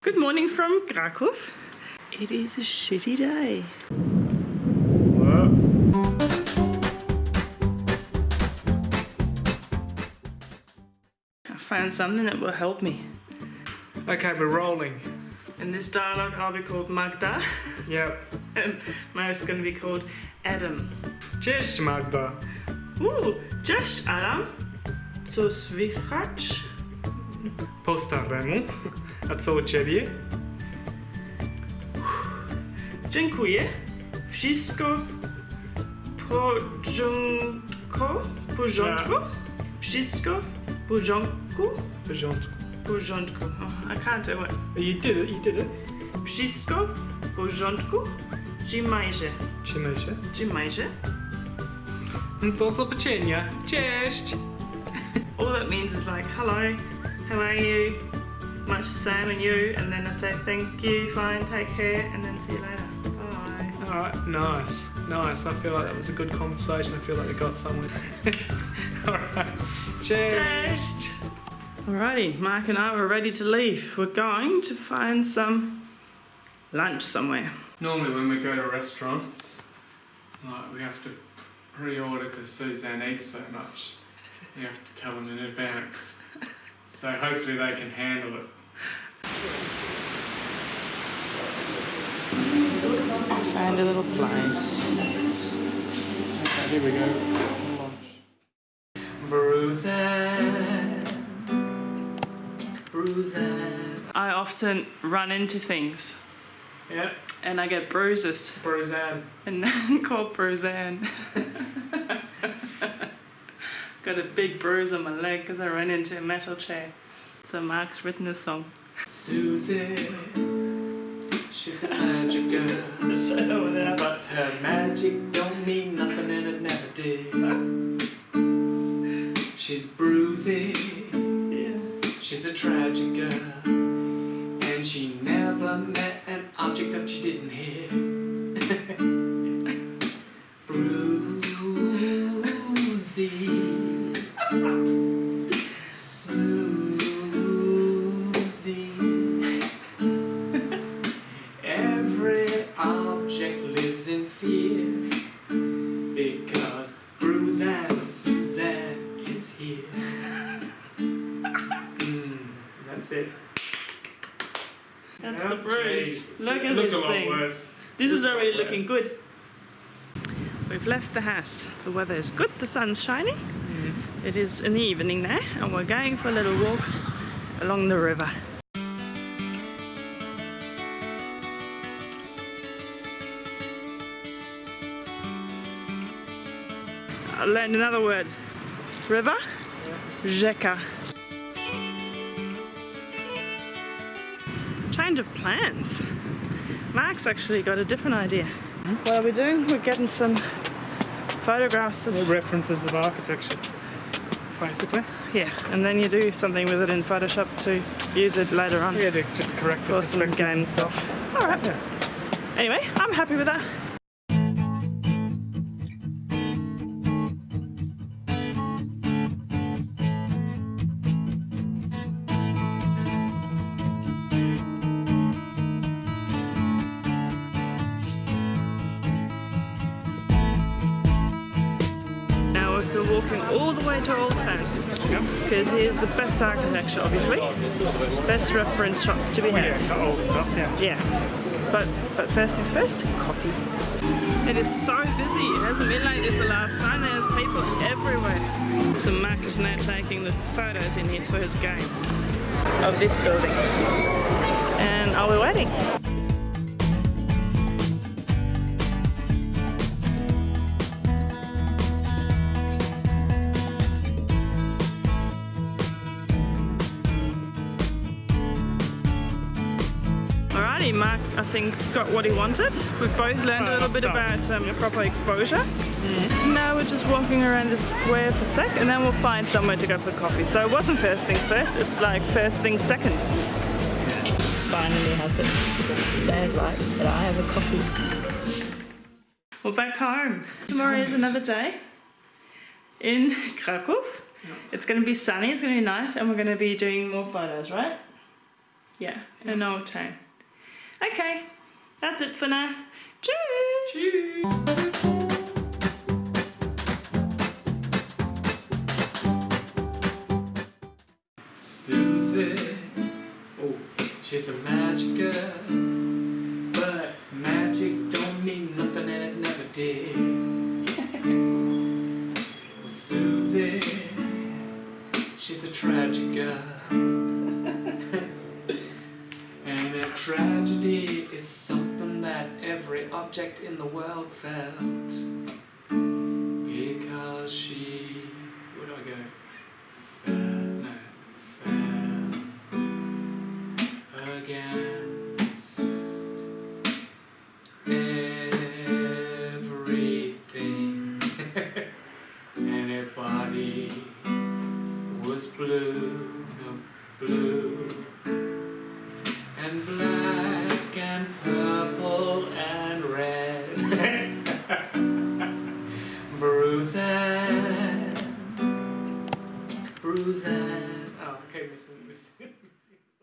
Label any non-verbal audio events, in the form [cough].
Good morning from Krakow. It is a shitty day. I found something that will help me. Okay, we're rolling. In this dialogue, I'll be called Magda, Yep. [laughs] and Mary's going to be called Adam. Cześć Magda. Ooh, cześć Adam. Co słychać? Po staremu. A co u ciebie? Dziękuję. Wszystko w porządku? Porządku? Wszystko w porządku? W porządku. porządku. Oh, I can't do it. You did it, you did it. Wszystko w porządku? Trzymaj się. Czy majże? Do zobaczenia. Cześć. All that means is like, hello, how are you? Much the same and you, and then I say thank you, fine, take care, and then see you later. Bye. Alright, nice. Nice. I feel like that was a good conversation. I feel like we got somewhere. [laughs] Alright. Cheers. Cześć. Alrighty, Mark and I were ready to leave. We're going to find some lunch somewhere. Normally when we go to restaurants, like we have to pre-order because Suzanne eats so much. We have to tell them in advance. So hopefully they can handle it. Find a little place. Okay, here we go. Let's some lunch. Bruiser. Bruiser. I often run into things Yeah, and I get bruises Bruiser. and [laughs] then called Bruzanne. [laughs] Got a big bruise on my leg because I ran into a metal chair. So Mark's written a song. Susie. She's a [laughs] magic girl. So. But her magic don't mean nothing and it never did. She's bruising. Yeah. She's a tragic girl, and she never met an object that she didn't hit. Object lives in fear because Bruce and Suzanne is here. [laughs] Mm, that's it. That's Yeah, the bruise. Jesus. Look at looked this thing. worse. This is Looked a already looking good. We've left the house. The weather is good, the sun's shining. Mm. It is in the evening now, and we're going for a little walk along the river. I learned another word. River? Rzeka. Change of plans. Mark's actually got a different idea. What are we doing? We're getting some photographs of The references of architecture, basically. yeah, and then you do something with it in Photoshop to use it later on Yeah, to just correct for the some game stuff. All right. Yeah. Anyway, I'm happy with that. All the way to Old Town because here's the best architecture, obviously. Best reference shots to be had. Yeah, old stuff, yeah. Yeah. But but first things first, coffee. It is so busy. It hasn't been like this the last time. There's people everywhere. So Mark is now taking the photos he needs for his game of this building. And are we waiting? Alrighty, Mark, I think, got what he wanted. We've both learned a little bit about um, proper exposure. Now we're just walking around the square for a sec and then we'll find somewhere to go for coffee. So it wasn't first things first, it's like first things second. It's finally happened. It's bad, right? But I have a coffee. We're back home. Tomorrow is another day in Krakow. It's going to be sunny, it's going to be nice, and we're going to be doing more photos, right? Yeah, an old town. Okay, that's it for now. Cheers! Cheers. Susie, oh, she's a magic object in the world felt. Because she, where do I go? Fell, no, fell against everything, [laughs] and her body was blue, no, blue, [laughs] opportunities.